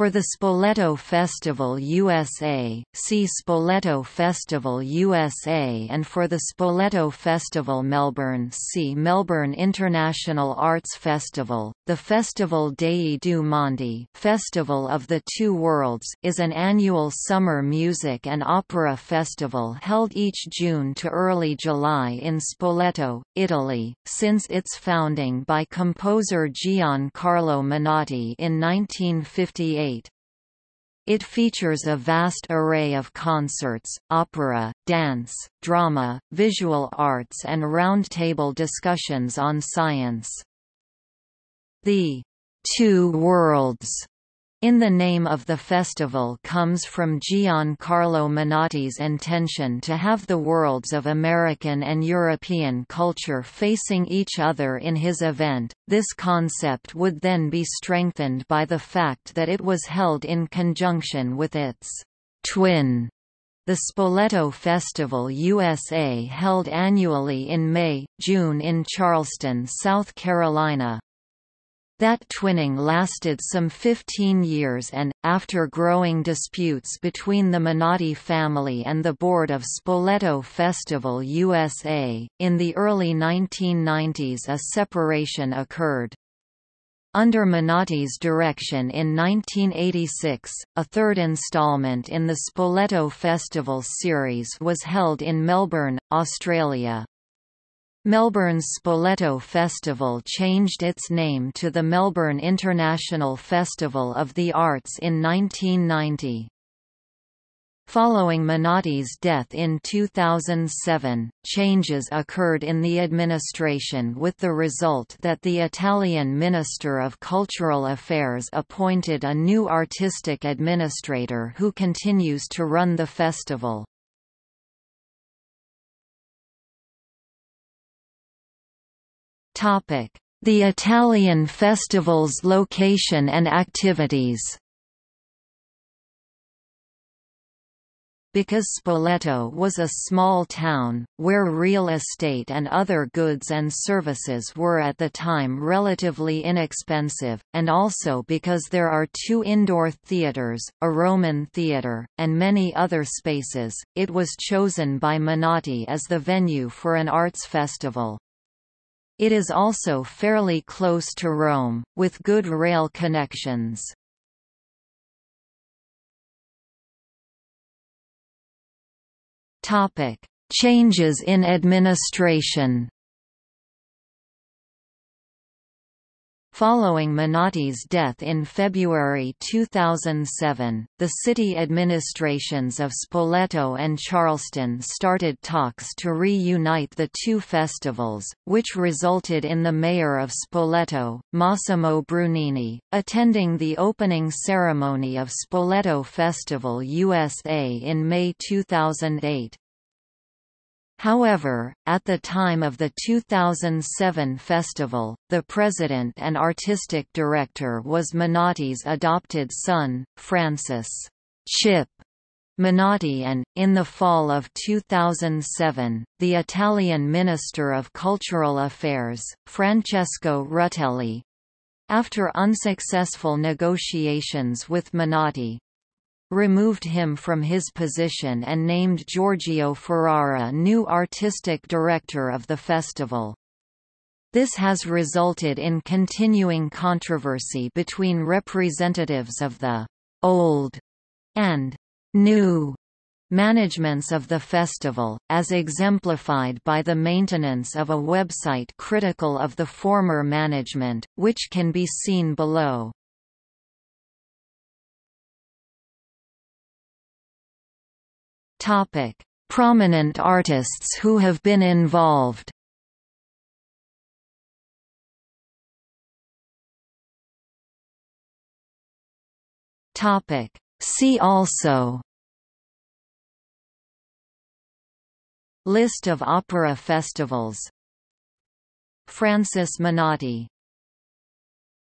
For the Spoleto Festival USA, see Spoleto Festival USA and for the Spoleto Festival Melbourne see Melbourne International Arts Festival. The Festival dei Due Mondi Festival of the Two Worlds is an annual summer music and opera festival held each June to early July in Spoleto, Italy, since its founding by composer Gian Carlo Menotti in 1958 it features a vast array of concerts, opera, dance, drama, visual arts and roundtable discussions on science. The Two Worlds in the name of the festival comes from Gian Carlo Menotti's intention to have the worlds of American and European culture facing each other in his event. This concept would then be strengthened by the fact that it was held in conjunction with its twin the Spoleto Festival USA held annually in May, June in Charleston, South Carolina. That twinning lasted some 15 years and, after growing disputes between the Menotti family and the board of Spoleto Festival USA, in the early 1990s a separation occurred. Under Menotti's direction in 1986, a third installment in the Spoleto Festival series was held in Melbourne, Australia. Melbourne's Spoleto Festival changed its name to the Melbourne International Festival of the Arts in 1990. Following Menotti's death in 2007, changes occurred in the administration with the result that the Italian Minister of Cultural Affairs appointed a new artistic administrator who continues to run the festival. The Italian festival's location and activities Because Spoleto was a small town, where real estate and other goods and services were at the time relatively inexpensive, and also because there are two indoor theatres, a Roman theatre, and many other spaces, it was chosen by Menotti as the venue for an arts festival. It is also fairly close to Rome, with good rail connections. Changes in administration Following Menotti's death in February 2007, the city administrations of Spoleto and Charleston started talks to reunite the two festivals, which resulted in the mayor of Spoleto, Massimo Brunini, attending the opening ceremony of Spoleto Festival USA in May 2008. However, at the time of the 2007 festival, the president and artistic director was Menotti's adopted son, Francis Chip Menotti and, in the fall of 2007, the Italian Minister of Cultural Affairs, Francesco Rutelli, after unsuccessful negotiations with Menotti, removed him from his position and named Giorgio Ferrara new artistic director of the festival. This has resulted in continuing controversy between representatives of the «old» and «new» managements of the festival, as exemplified by the maintenance of a website critical of the former management, which can be seen below. Topic: Prominent artists who have been involved. Topic: See also. List of opera festivals. Francis Menotti